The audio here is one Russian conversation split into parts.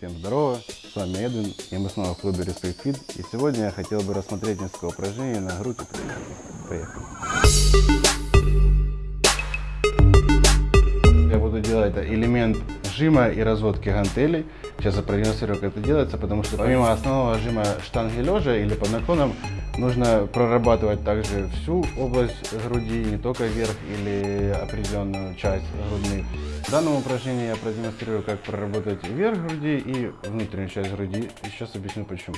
Всем здорово, с вами Эдвин, и мы снова в клубе Respect Fit, и сегодня я хотел бы рассмотреть несколько упражнений на грудь и плечи. Поехали. Я буду делать элемент жима и разводки гантелей. Сейчас я продемонстрирую, как это делается, потому что помимо основного жима штанги лежа или под наклоном, нужно прорабатывать также всю область груди, не только верх или определенную часть грудных. В данном упражнении я продемонстрирую, как проработать верх груди и внутреннюю часть груди. И сейчас объясню почему.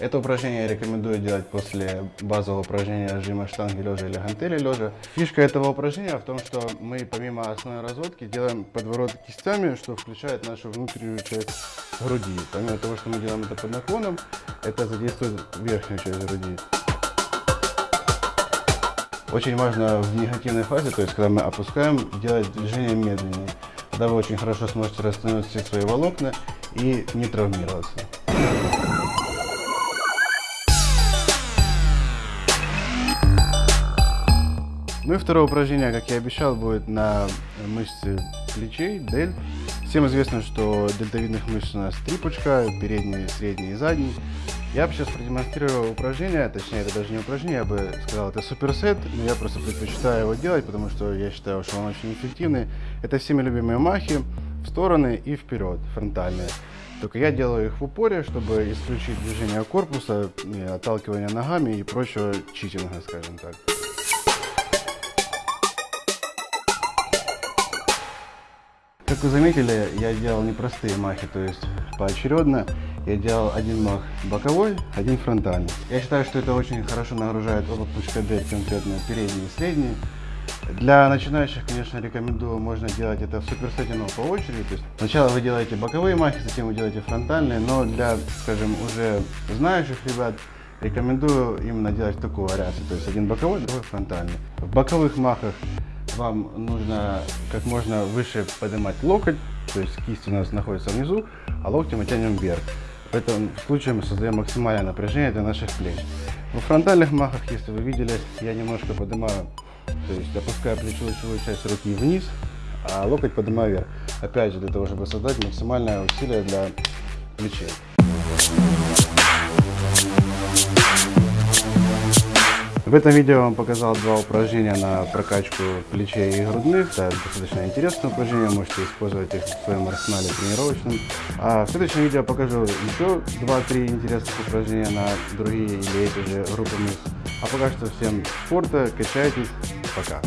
Это упражнение я рекомендую делать после базового упражнения жима штанги лежа или гантели лежа. Фишка этого упражнения в том, что мы помимо основной разводки делаем подворот кистями, что включает нашу внутреннюю часть груди. Помимо того, что мы делаем это под наклоном, это задействует верхнюю часть груди. Очень важно в негативной фазе, то есть когда мы опускаем, делать движение медленнее. Тогда вы очень хорошо сможете растянуть все свои волокна и не травмироваться. Ну и второе упражнение, как я обещал, будет на мышцы плечей, дельт. Всем известно, что дельтовидных мышц у нас три пучка, передний, средний и задний. Я бы сейчас продемонстрирую упражнение, точнее это даже не упражнение, я бы сказал, это суперсет, но я просто предпочитаю его делать, потому что я считаю, что он очень эффективный. Это всеми любимые махи в стороны и вперед, фронтальные. Только я делаю их в упоре, чтобы исключить движение корпуса, отталкивание ногами и прочего читинга, скажем так. Как вы заметили, я делал непростые махи, то есть поочередно. Я делал один мах боковой, один фронтальный. Я считаю, что это очень хорошо нагружает оба пучка дверь, конкретно передний и средний. Для начинающих, конечно, рекомендую, можно делать это в суперсете, по очереди. То есть сначала вы делаете боковые махи, затем вы делаете фронтальные, но для, скажем, уже знающих ребят, рекомендую именно делать такую вариацию. То есть один боковой, другой фронтальный. В боковых махах вам нужно как можно выше поднимать локоть, то есть кисть у нас находится внизу, а локти мы тянем вверх. В этом случае мы создаем максимальное напряжение для наших плеч. В фронтальных махах, если вы видели, я немножко поднимаю, то есть опускаю плечевую часть руки вниз, а локоть поднимаю вверх. Опять же, для того, чтобы создать максимальное усилие для плечей. В этом видео я вам показал два упражнения на прокачку плечей и грудных. Это достаточно интересные упражнения, можете использовать их в своем арсенале тренировочном. А в следующем видео я покажу еще 2-3 интересных упражнения на другие или эти же группы мышц. А пока что всем спорта, качайтесь, пока!